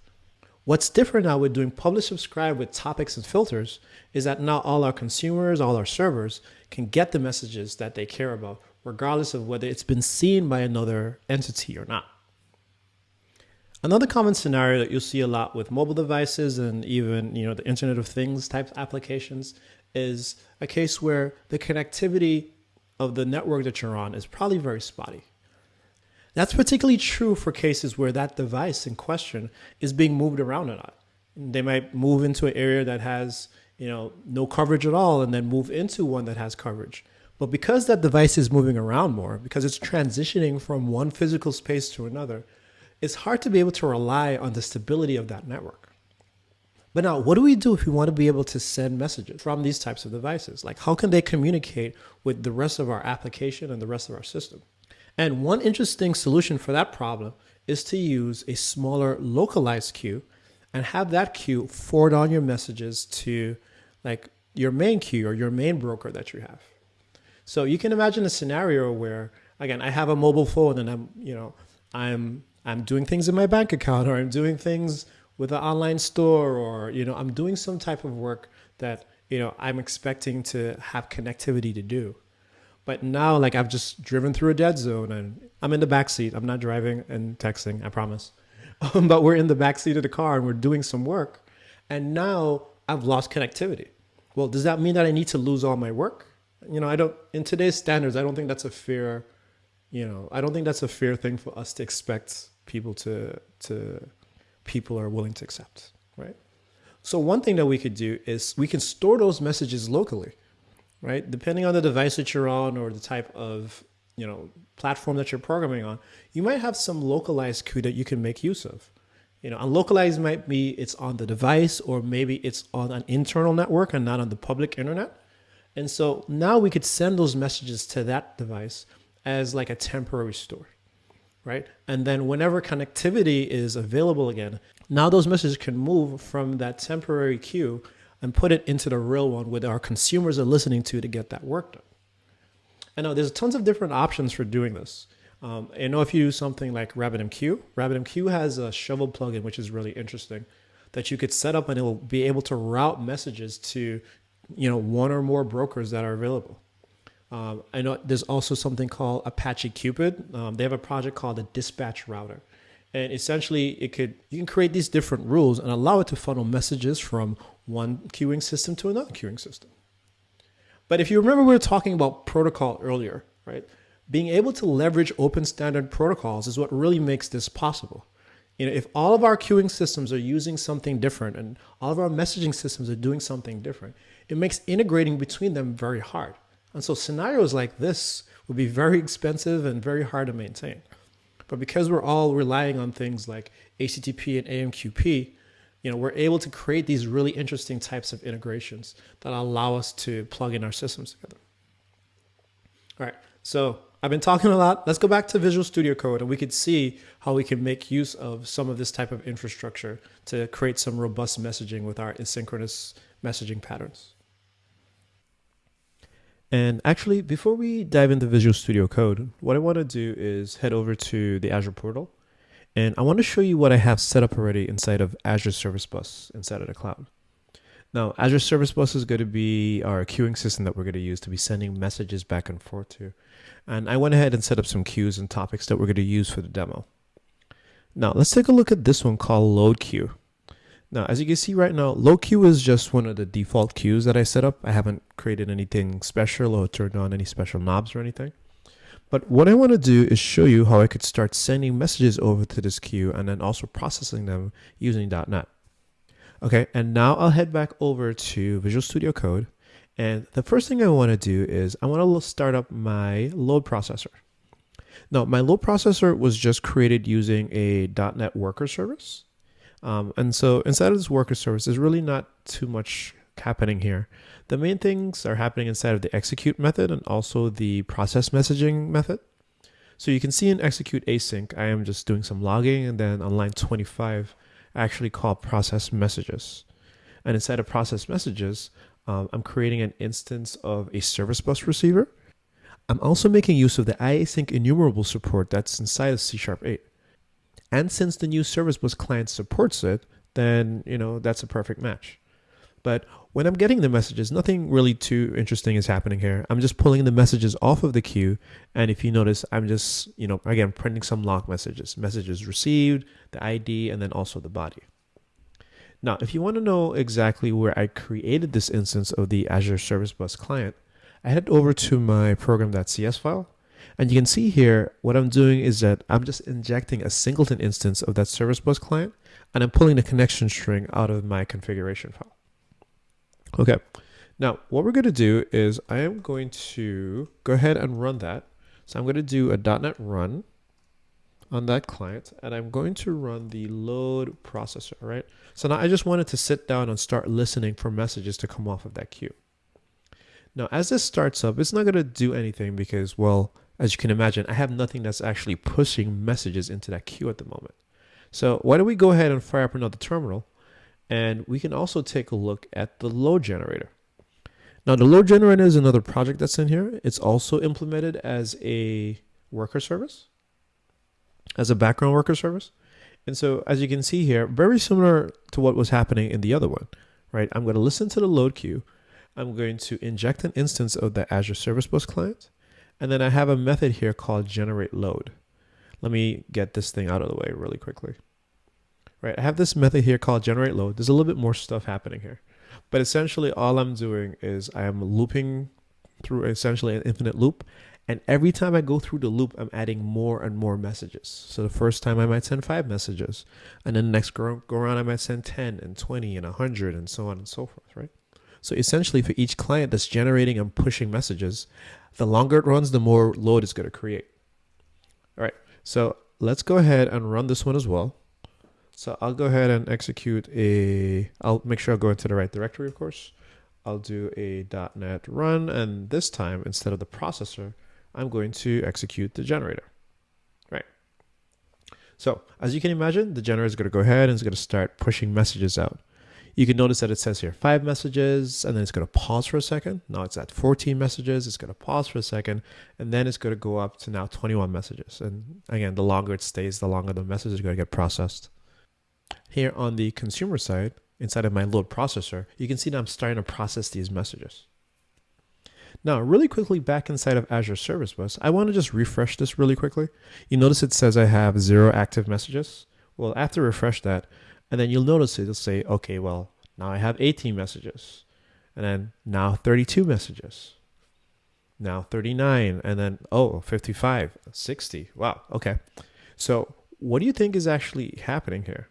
What's different now with doing publish subscribe with topics and filters is that now all our consumers, all our servers can get the messages that they care about, regardless of whether it's been seen by another entity or not. Another common scenario that you'll see a lot with mobile devices and even you know the Internet of Things type applications is a case where the connectivity of the network that you're on is probably very spotty. That's particularly true for cases where that device in question is being moved around a lot. They might move into an area that has you know no coverage at all and then move into one that has coverage. But because that device is moving around more, because it's transitioning from one physical space to another, it's hard to be able to rely on the stability of that network. But now, what do we do if we want to be able to send messages from these types of devices? Like, how can they communicate with the rest of our application and the rest of our system? And one interesting solution for that problem is to use a smaller localized queue and have that queue forward on your messages to like your main queue or your main broker that you have. So you can imagine a scenario where, again, I have a mobile phone and I'm, you know, I'm I'm doing things in my bank account or I'm doing things with an online store or you know I'm doing some type of work that you know I'm expecting to have connectivity to do. But now like I've just driven through a dead zone and I'm in the back seat. I'm not driving and texting, I promise. But we're in the back seat of the car and we're doing some work. And now I've lost connectivity. Well, does that mean that I need to lose all my work? You know, I don't in today's standards, I don't think that's a fair, you know, I don't think that's a fair thing for us to expect people to to people are willing to accept, right? So one thing that we could do is we can store those messages locally, right? Depending on the device that you're on or the type of you know platform that you're programming on, you might have some localized queue that you can make use of. You know, unlocalized might be it's on the device or maybe it's on an internal network and not on the public internet. And so now we could send those messages to that device as like a temporary store right? And then whenever connectivity is available again, now those messages can move from that temporary queue and put it into the real one where our consumers are listening to to get that work done. I know there's tons of different options for doing this. Um, I know if you use something like RabbitMQ, RabbitMQ has a shovel plugin, which is really interesting, that you could set up and it will be able to route messages to, you know, one or more brokers that are available. Um, I know there's also something called Apache Qpid. Um, they have a project called the Dispatch Router. And essentially, it could you can create these different rules and allow it to funnel messages from one queuing system to another queuing system. But if you remember, we were talking about protocol earlier, right? Being able to leverage open standard protocols is what really makes this possible. You know, if all of our queuing systems are using something different and all of our messaging systems are doing something different, it makes integrating between them very hard. And so scenarios like this would be very expensive and very hard to maintain. But because we're all relying on things like HTTP and AMQP, you know, we're able to create these really interesting types of integrations that allow us to plug in our systems together. All right, so I've been talking a lot. Let's go back to Visual Studio Code and we could see how we can make use of some of this type of infrastructure to create some robust messaging with our asynchronous messaging patterns. And actually, before we dive into Visual Studio Code, what I want to do is head over to the Azure portal. And I want to show you what I have set up already inside of Azure Service Bus inside of the cloud. Now, Azure Service Bus is going to be our queuing system that we're going to use to be sending messages back and forth to. And I went ahead and set up some queues and topics that we're going to use for the demo. Now, let's take a look at this one called Load Queue. Now, as you can see right now, load queue is just one of the default queues that I set up. I haven't created anything special or turned on any special knobs or anything. But what I want to do is show you how I could start sending messages over to this queue and then also processing them using .NET. Okay, and now I'll head back over to Visual Studio Code. And the first thing I want to do is I want to start up my load processor. Now, my load processor was just created using a .NET Worker service. Um, and so inside of this worker service, there's really not too much happening here. The main things are happening inside of the execute method and also the process messaging method. So you can see in execute async, I am just doing some logging and then on line 25, I actually call process messages. And inside of process messages, um, I'm creating an instance of a service bus receiver. I'm also making use of the IAsyncEnumerable support that's inside of C Sharp 8. And since the new service bus client supports it, then, you know, that's a perfect match. But when I'm getting the messages, nothing really too interesting is happening here. I'm just pulling the messages off of the queue. And if you notice, I'm just, you know, again, printing some log messages, messages received, the ID, and then also the body. Now, if you want to know exactly where I created this instance of the Azure Service Bus client, I head over to my program.cs file. And you can see here, what I'm doing is that I'm just injecting a singleton instance of that Service Bus client, and I'm pulling the connection string out of my configuration file. Okay, now what we're going to do is I am going to go ahead and run that. So I'm going to do a .NET run on that client and I'm going to run the load processor, right? So now I just wanted to sit down and start listening for messages to come off of that queue. Now, as this starts up, it's not going to do anything because, well, as you can imagine, I have nothing that's actually pushing messages into that queue at the moment. So why don't we go ahead and fire up another terminal and we can also take a look at the load generator. Now the load generator is another project that's in here. It's also implemented as a worker service as a background worker service. And so as you can see here, very similar to what was happening in the other one, right? I'm going to listen to the load queue. I'm going to inject an instance of the Azure Service Bus client. And then I have a method here called generate load. Let me get this thing out of the way really quickly. Right, I have this method here called generate load. There's a little bit more stuff happening here. But essentially all I'm doing is I am looping through essentially an infinite loop and every time I go through the loop, I'm adding more and more messages. So the first time I might send five messages, and then the next go, go around I might send 10 and 20 and 100 and so on and so forth, right? So essentially for each client that's generating and pushing messages, the longer it runs, the more load it's going to create. All right, so let's go ahead and run this one as well. So I'll go ahead and execute a, I'll make sure I go into the right directory, of course. I'll do a .NET run, and this time, instead of the processor, I'm going to execute the generator, right? So as you can imagine, the generator is going to go ahead and it's going to start pushing messages out. You can notice that it says here five messages and then it's going to pause for a second. Now it's at 14 messages. It's going to pause for a second and then it's going to go up to now 21 messages. And again, the longer it stays, the longer the message is going to get processed. Here on the consumer side, inside of my load processor, you can see that I'm starting to process these messages. Now, really quickly back inside of Azure Service Bus, I want to just refresh this really quickly. You notice it says I have zero active messages. Well, after refresh that, and then you'll notice it'll say, okay, well, now I have 18 messages. And then now 32 messages. Now 39, and then, oh, 55, 60. Wow, okay. So what do you think is actually happening here?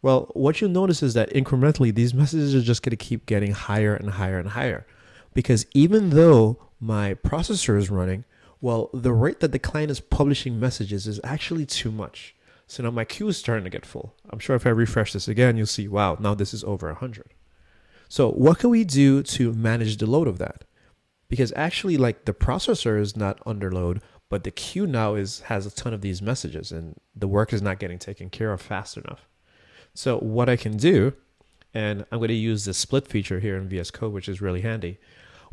Well, what you'll notice is that incrementally, these messages are just going to keep getting higher and higher and higher because even though my processor is running, well, the rate that the client is publishing messages is actually too much. So now my queue is starting to get full. I'm sure if I refresh this again, you'll see, wow, now this is over 100. So what can we do to manage the load of that? Because actually like the processor is not under load, but the queue now is has a ton of these messages and the work is not getting taken care of fast enough. So what I can do, and I'm going to use the split feature here in VS Code, which is really handy.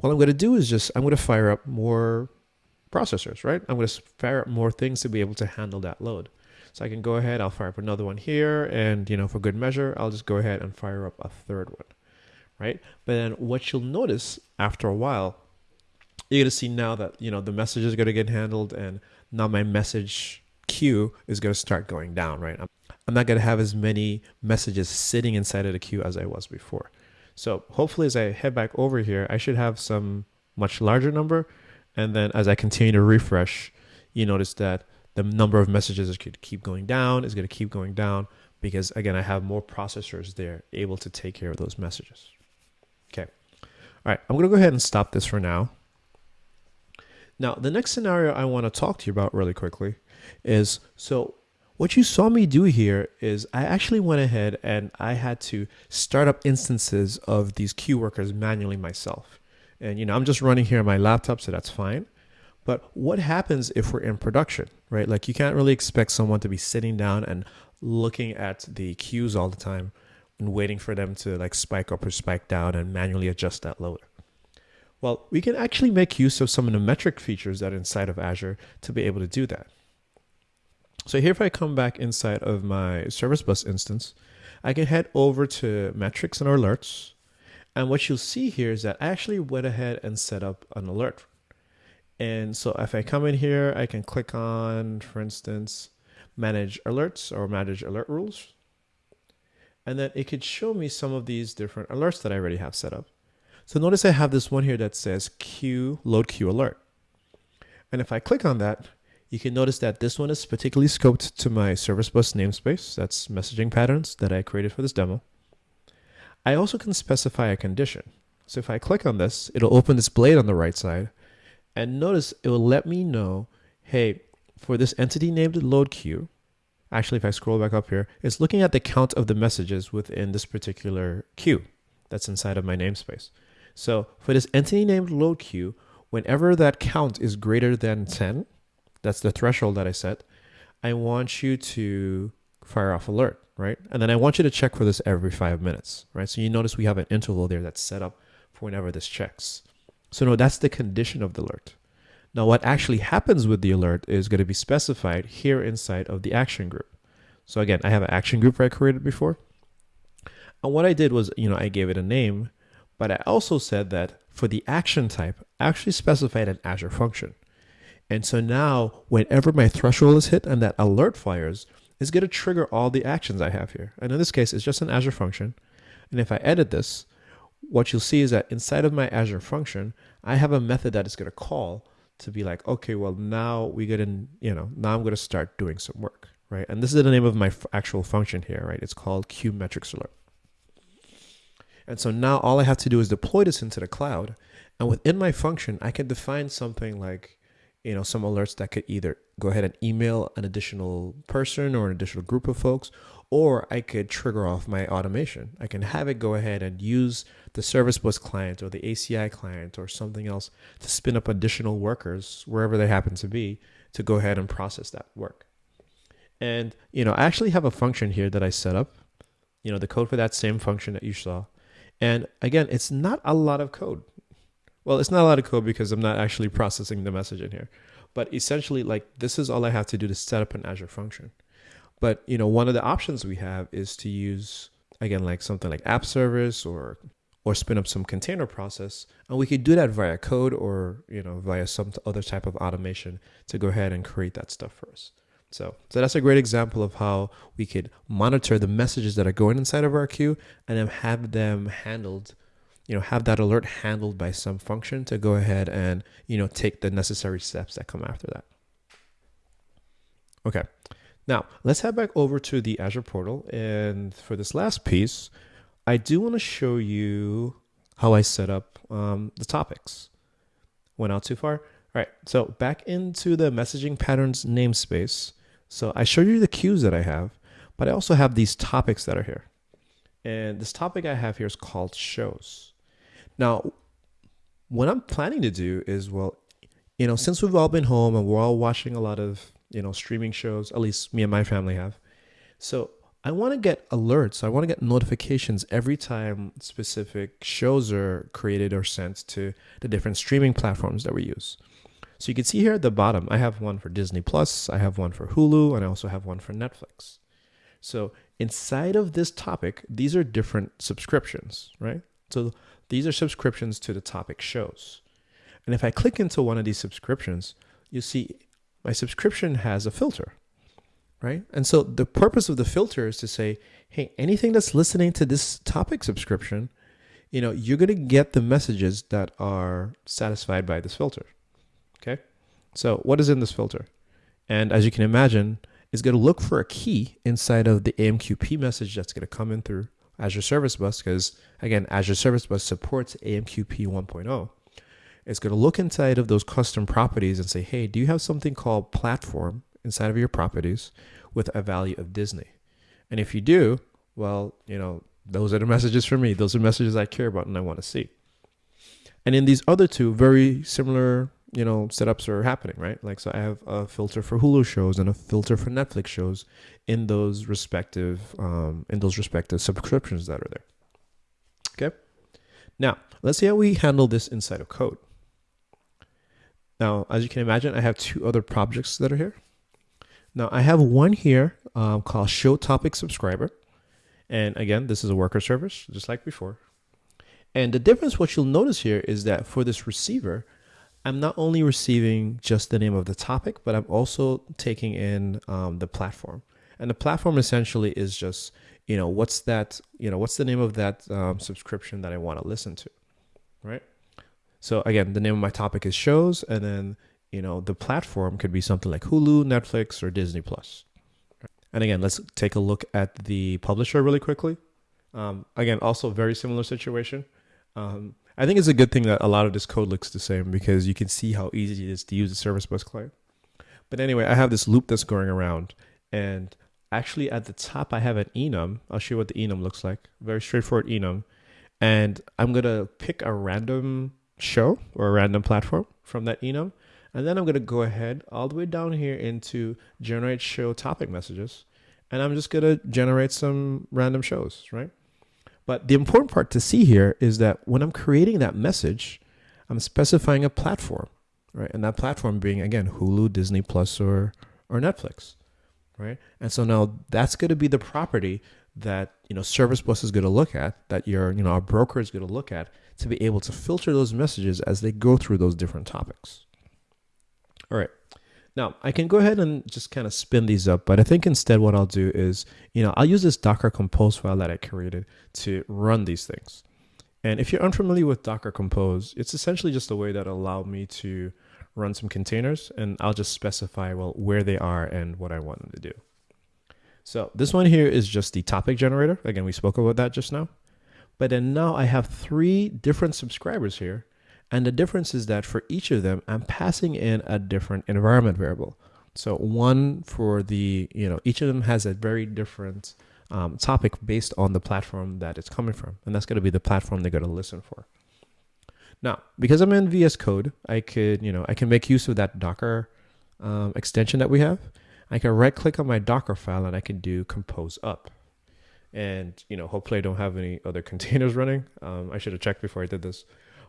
What I'm going to do is just, I'm going to fire up more processors, right? I'm going to fire up more things to be able to handle that load. So I can go ahead, I'll fire up another one here. And, you know, for good measure, I'll just go ahead and fire up a third one, right? But then what you'll notice after a while, you're going to see now that, you know, the message is going to get handled and now my message queue is going to start going down, right? I'm, I'm not going to have as many messages sitting inside of the queue as I was before. So hopefully as I head back over here, I should have some much larger number. And then as I continue to refresh, you notice that the number of messages is going to keep going down, is going to keep going down because again, I have more processors there able to take care of those messages. Okay. All right, I'm going to go ahead and stop this for now. Now, the next scenario I want to talk to you about really quickly is so what you saw me do here is I actually went ahead and I had to start up instances of these queue workers manually myself. And you know, I'm just running here on my laptop, so that's fine. But what happens if we're in production, right? Like you can't really expect someone to be sitting down and looking at the queues all the time and waiting for them to like spike up or spike down and manually adjust that loader. Well, we can actually make use of some of the metric features that are inside of Azure to be able to do that. So here, if I come back inside of my service bus instance, I can head over to metrics and alerts. And what you'll see here is that I actually went ahead and set up an alert. And so if I come in here, I can click on, for instance, manage alerts or manage alert rules. And then it could show me some of these different alerts that I already have set up. So notice I have this one here that says queue load queue alert. And if I click on that, you can notice that this one is particularly scoped to my service bus namespace. That's messaging patterns that I created for this demo. I also can specify a condition. So if I click on this, it'll open this blade on the right side. And notice it will let me know, hey, for this entity named load queue, actually, if I scroll back up here, it's looking at the count of the messages within this particular queue that's inside of my namespace. So for this entity named load queue, whenever that count is greater than 10, that's the threshold that I set, I want you to fire off alert, right? And then I want you to check for this every five minutes, right? So you notice we have an interval there that's set up for whenever this checks. So no, that's the condition of the alert. Now what actually happens with the alert is going to be specified here inside of the action group. So again, I have an action group I created before. And what I did was, you know, I gave it a name but I also said that for the action type, I actually specified an Azure function. And so now whenever my threshold is hit and that alert fires, it's going to trigger all the actions I have here. And in this case, it's just an Azure function. And if I edit this, what you'll see is that inside of my Azure function, I have a method that is going to call to be like, okay, well, now we get in, you know, now I'm going to start doing some work, right? And this is the name of my actual function here, right? It's called Queue Metrics Alert. And so now all I have to do is deploy this into the cloud. And within my function, I can define something like, you know, some alerts that could either go ahead and email an additional person or an additional group of folks, or I could trigger off my automation. I can have it go ahead and use the service bus client or the ACI client or something else to spin up additional workers wherever they happen to be to go ahead and process that work. And, you know, I actually have a function here that I set up, you know, the code for that same function that you saw and again, it's not a lot of code. Well, it's not a lot of code because I'm not actually processing the message in here. But essentially, like this is all I have to do to set up an Azure function. But you know, one of the options we have is to use again like something like app service or or spin up some container process and we could do that via code or you know via some other type of automation to go ahead and create that stuff for us so, so that's a great example of how we could monitor the messages that are going inside of our queue and then have them handled, you know, have that alert handled by some function to go ahead and, you know, take the necessary steps that come after that. Okay. Now, let's head back over to the Azure portal. And for this last piece, I do want to show you how I set up um, the topics. Went out too far? All right, so back into the messaging patterns namespace. So I showed you the queues that I have, but I also have these topics that are here. And this topic I have here is called shows. Now, what I'm planning to do is, well, you know, since we've all been home and we're all watching a lot of, you know, streaming shows, at least me and my family have. So I want to get alerts. I want to get notifications every time specific shows are created or sent to the different streaming platforms that we use. So you can see here at the bottom, I have one for Disney Plus, I have one for Hulu, and I also have one for Netflix. So inside of this topic, these are different subscriptions, right? So these are subscriptions to the topic shows. And if I click into one of these subscriptions, you see my subscription has a filter, right? And so the purpose of the filter is to say, hey, anything that's listening to this topic subscription, you know, you're going to get the messages that are satisfied by this filter. Okay. So what is in this filter? And as you can imagine, it's going to look for a key inside of the AMQP message that's going to come in through Azure Service Bus because again, Azure Service Bus supports AMQP 1.0. It's going to look inside of those custom properties and say, hey, do you have something called platform inside of your properties with a value of Disney? And if you do, well, you know, those are the messages for me. Those are messages I care about and I want to see. And in these other two very similar you know setups are happening, right? Like so, I have a filter for Hulu shows and a filter for Netflix shows in those respective um, in those respective subscriptions that are there. Okay. Now let's see how we handle this inside of code. Now, as you can imagine, I have two other projects that are here. Now I have one here um, called show topic subscriber. And again, this is a worker service, just like before. And the difference, what you'll notice here is that for this receiver, I'm not only receiving just the name of the topic, but I'm also taking in um, the platform. And the platform essentially is just, you know, what's that, you know, what's the name of that um, subscription that I want to listen to, right? So again, the name of my topic is shows, and then, you know, the platform could be something like Hulu, Netflix, or Disney Plus. And again, let's take a look at the publisher really quickly. Um, again, also very similar situation. Um, I think it's a good thing that a lot of this code looks the same because you can see how easy it is to use the service bus client. But anyway, I have this loop that's going around and actually at the top I have an enum. I'll show you what the enum looks like. Very straightforward enum. And I'm going to pick a random show or a random platform from that enum. And then I'm going to go ahead all the way down here into generate show topic messages. And I'm just going to generate some random shows, right? But the important part to see here is that when I'm creating that message, I'm specifying a platform, right? And that platform being again Hulu, Disney Plus, or or Netflix, right? And so now that's going to be the property that you know Service Bus is going to look at, that your you know our broker is going to look at to be able to filter those messages as they go through those different topics. All right. Now I can go ahead and just kind of spin these up, but I think instead what I'll do is, you know, I'll use this Docker Compose file that I created to run these things. And if you're unfamiliar with Docker Compose, it's essentially just a way that allowed me to run some containers and I'll just specify, well, where they are and what I want them to do. So this one here is just the topic generator. Again, we spoke about that just now. But then now I have three different subscribers here and the difference is that for each of them, I'm passing in a different environment variable. So one for the, you know, each of them has a very different um, topic based on the platform that it's coming from. And that's going to be the platform they're going to listen for. Now, because I'm in VS Code, I could, you know, I can make use of that Docker um, extension that we have. I can right click on my Docker file and I can do compose up. And, you know, hopefully I don't have any other containers running. Um, I should have checked before I did this.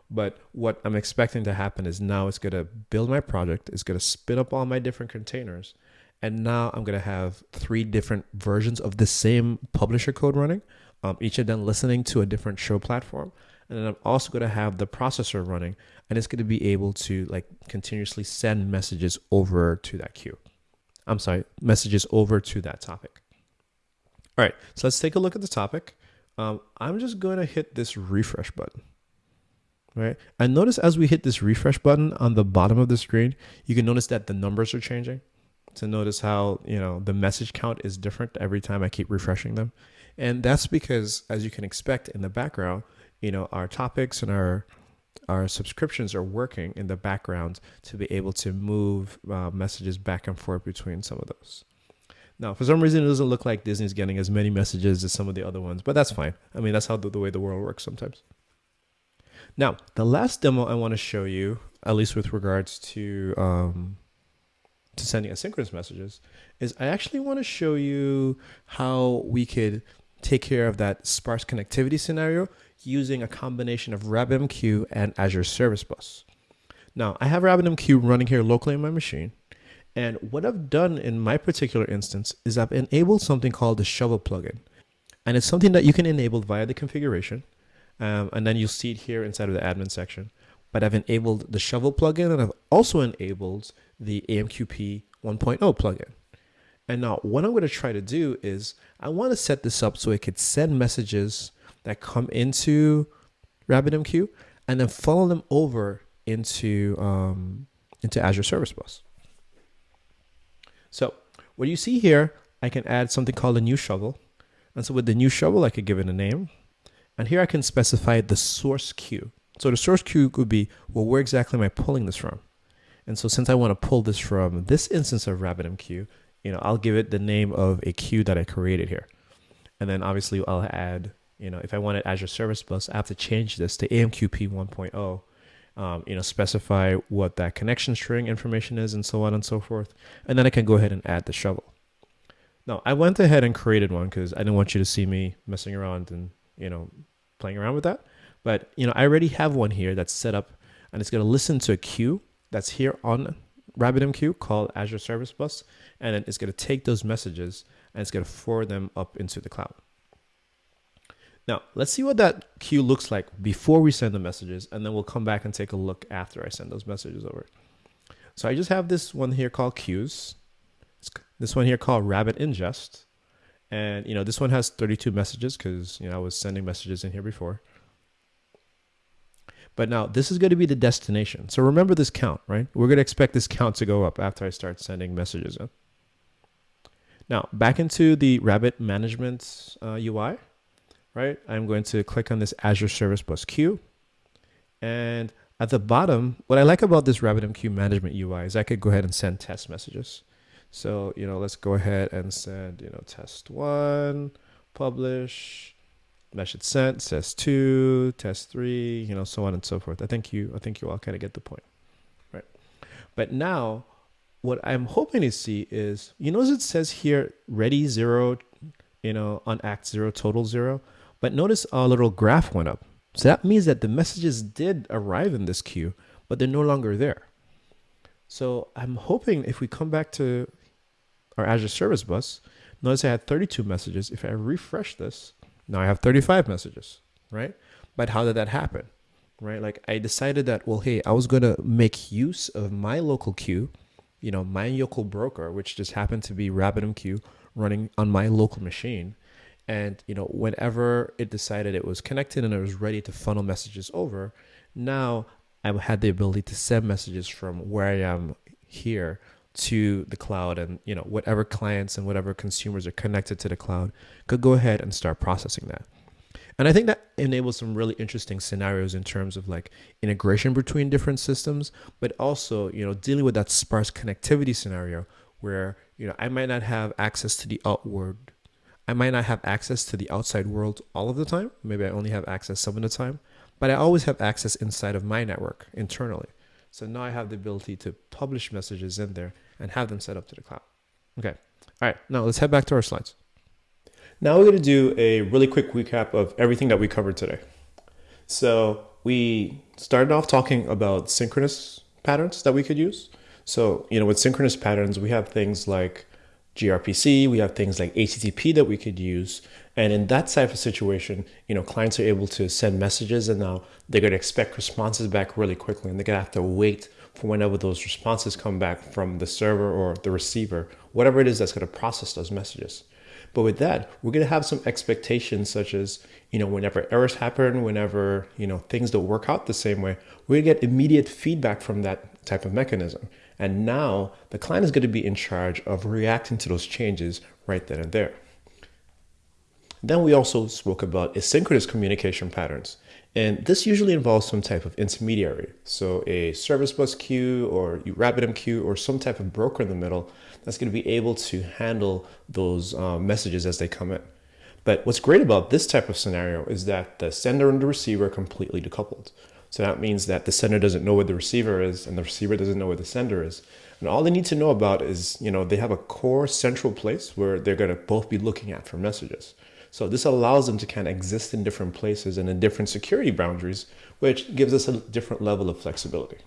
But what I'm expecting to happen is now it's going to build my project, it's going to spin up all my different containers. And now I'm going to have three different versions of the same publisher code running, um, each of them listening to a different show platform. And then I'm also going to have the processor running, and it's going to be able to like continuously send messages over to that queue. I'm sorry, messages over to that topic. All right, so let's take a look at the topic. Um, I'm just going to hit this refresh button right? And notice as we hit this refresh button on the bottom of the screen, you can notice that the numbers are changing. To notice how, you know, the message count is different every time I keep refreshing them. And that's because, as you can expect in the background, you know, our topics and our our subscriptions are working in the background to be able to move uh, messages back and forth between some of those. Now, for some reason, it doesn't look like Disney's getting as many messages as some of the other ones, but that's fine. I mean, that's how the, the way the world works sometimes. Now, the last demo I want to show you, at least with regards to um, to sending asynchronous messages, is I actually want to show you how we could take care of that sparse connectivity scenario using a combination of RabbitMQ and Azure Service Bus. Now, I have RabbitMQ running here locally on my machine. And what I've done in my particular instance is I've enabled something called the Shovel plugin. And it's something that you can enable via the configuration. Um, and then you'll see it here inside of the admin section. But I've enabled the Shovel plugin and I've also enabled the AMQP 1.0 plugin. And now what I'm going to try to do is I want to set this up so it could send messages that come into RabbitMQ and then funnel them over into, um, into Azure Service Bus. So what you see here, I can add something called a new shovel. And so with the new shovel, I could give it a name. And here I can specify the source queue. So the source queue could be, well, where exactly am I pulling this from? And so since I want to pull this from this instance of RabbitMQ, you know, I'll give it the name of a queue that I created here. And then obviously I'll add, you know, if I wanted Azure Service Bus, I have to change this to AMQP 1.0. um, you know, specify what that connection string information is and so on and so forth. And then I can go ahead and add the shovel. Now I went ahead and created one because I didn't want you to see me messing around and, you know, playing around with that. But, you know, I already have one here that's set up and it's going to listen to a queue that's here on RabbitMQ called Azure Service Bus. And then it's going to take those messages and it's going to forward them up into the cloud. Now, let's see what that queue looks like before we send the messages, and then we'll come back and take a look after I send those messages over. So I just have this one here called queues. This one here called Rabbit Ingest. And, you know, this one has 32 messages because, you know, I was sending messages in here before. But now this is going to be the destination. So remember this count, right? We're going to expect this count to go up after I start sending messages in. Now, back into the Rabbit Management uh, UI right? I'm going to click on this Azure Service Bus queue. And at the bottom, what I like about this RabbitMQ management UI is I could go ahead and send test messages. So, you know, let's go ahead and send, you know, test one, publish, message sent, test two, test three, you know, so on and so forth. I think you, I think you all kind of get the point, right? But now what I'm hoping to see is, you notice it says here, ready zero, you know, unacked zero, total zero. But notice our little graph went up. So that means that the messages did arrive in this queue, but they're no longer there. So I'm hoping if we come back to our Azure Service Bus, notice I had 32 messages. If I refresh this, now I have 35 messages, right? But how did that happen? Right? Like I decided that, well, hey, I was going to make use of my local queue, you know, my local broker, which just happened to be RabbitMQ running on my local machine. And you know, whenever it decided it was connected and it was ready to funnel messages over, now I had the ability to send messages from where I am here to the cloud and you know whatever clients and whatever consumers are connected to the cloud could go ahead and start processing that. And i think that enables some really interesting scenarios in terms of like integration between different systems but also you know dealing with that sparse connectivity scenario where you know i might not have access to the outward I might not have access to the outside world all of the time. Maybe I only have access some of the time, but I always have access inside of my network internally. So now I have the ability to publish messages in there and have them set up to the cloud. Okay. All right. Now let's head back to our slides. Now we're going to do a really quick recap of everything that we covered today. So we started off talking about synchronous patterns that we could use. So, you know, with synchronous patterns, we have things like gRPC, we have things like HTTP that we could use. And in that type of situation, you know, clients are able to send messages and now they're going to expect responses back really quickly and they're going to have to wait for whenever those responses come back from the server or the receiver, whatever it is that's going to process those messages. But with that, we're going to have some expectations such as, you know, whenever errors happen, whenever, you know, things don't work out the same way, to get immediate feedback from that type of mechanism. And now the client is going to be in charge of reacting to those changes right then and there. Then we also spoke about asynchronous communication patterns. And this usually involves some type of intermediary. So a service bus queue or RabbitMQ or some type of broker in the middle that's going to be able to handle those uh, messages as they come in. But what's great about this type of scenario is that the sender and the receiver are completely decoupled. So that means that the sender doesn't know where the receiver is and the receiver doesn't know where the sender is. And all they need to know about is, you know, they have a core central place where they're going to both be looking at for messages. So this allows them to kind of exist in different places and in different security boundaries, which gives us a different level of flexibility.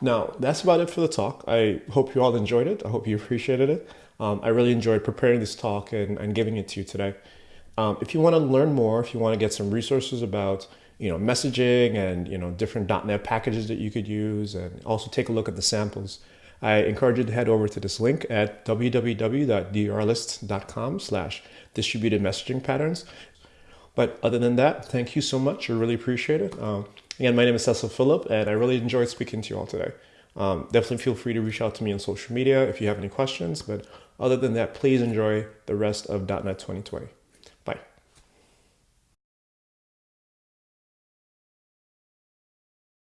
Now, that's about it for the talk. I hope you all enjoyed it. I hope you appreciated it. Um, I really enjoyed preparing this talk and, and giving it to you today. Um, if you want to learn more, if you want to get some resources about you know, messaging and, you know, different .NET packages that you could use and also take a look at the samples. I encourage you to head over to this link at www.drlist.com slash distributed messaging patterns. But other than that, thank you so much. I really appreciate it. Um, again, my name is Cecil Phillip, and I really enjoyed speaking to you all today. Um, definitely feel free to reach out to me on social media if you have any questions. But other than that, please enjoy the rest of .NET 2020.